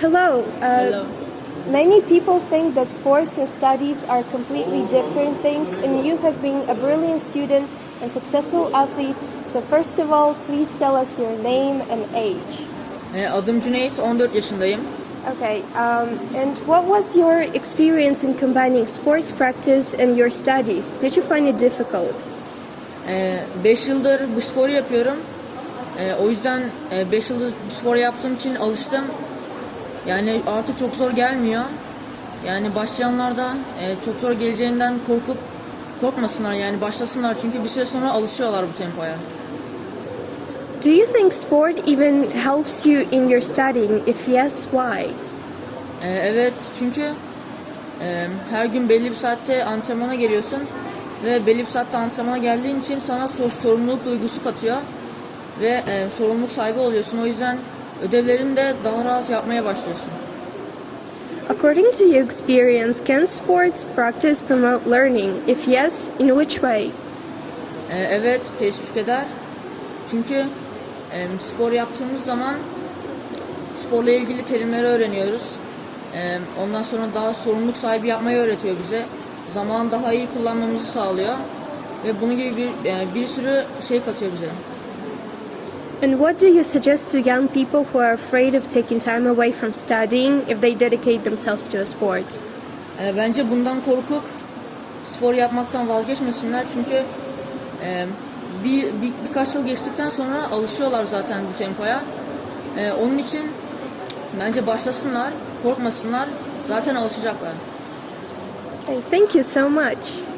hello. Uh, Hello. Many people think that sports and studies are completely different things, and you have been a brilliant student and successful athlete. So, first of all, please tell us your name and age. E, adım Cüneyt, 14 yaşındayım. Okay, um, and what was your experience in combining sports practice and your studies? Did you find it difficult? 5 yıldır bu sporu yapıyorum. E, o yüzden 5 yıldır bu sporu yaptığım için alıştım. Yani artık çok zor gelmiyor. Yani başlayanlar da e, çok zor geleceğinden korkup korkmasınlar yani başlasınlar çünkü bir süre sonra alışıyorlar bu tempoya. Do you think sport even helps you in your studying? If yes, why? E, evet çünkü e, her gün belli bir saatte antrenmana geliyorsun ve belli bir saatte antrenmana geldiğin için sana sor- sorumluluk duygusu katıyor ve e, sorumluluk sahibi oluyorsun. O yüzden ödevlerini de daha rahat yapmaya başlıyorsun. According to your experience, can sports practice promote learning? If yes, in which way? E, evet teşvik eder. Çünkü e, spor yaptığımız zaman sporla ilgili terimleri öğreniyoruz. E, ondan sonra daha sorumluluk sahibi yapmayı öğretiyor bize. Zamanı daha iyi kullanmamızı sağlıyor. Ve bunun gibi bir, e, bir sürü şey katıyor bize. And what do you suggest to young people who are afraid of taking time away from studying if they dedicate themselves to a sport? E, bence bundan korkup spor yapmaktan vazgeçmesinler çünkü e, bir, bir birkaç yıl geçtikten sonra alışıyorlar zaten bu tempoya. E, onun için bence başlasınlar, korkmasınlar, zaten alışacaklar. Thank you so much.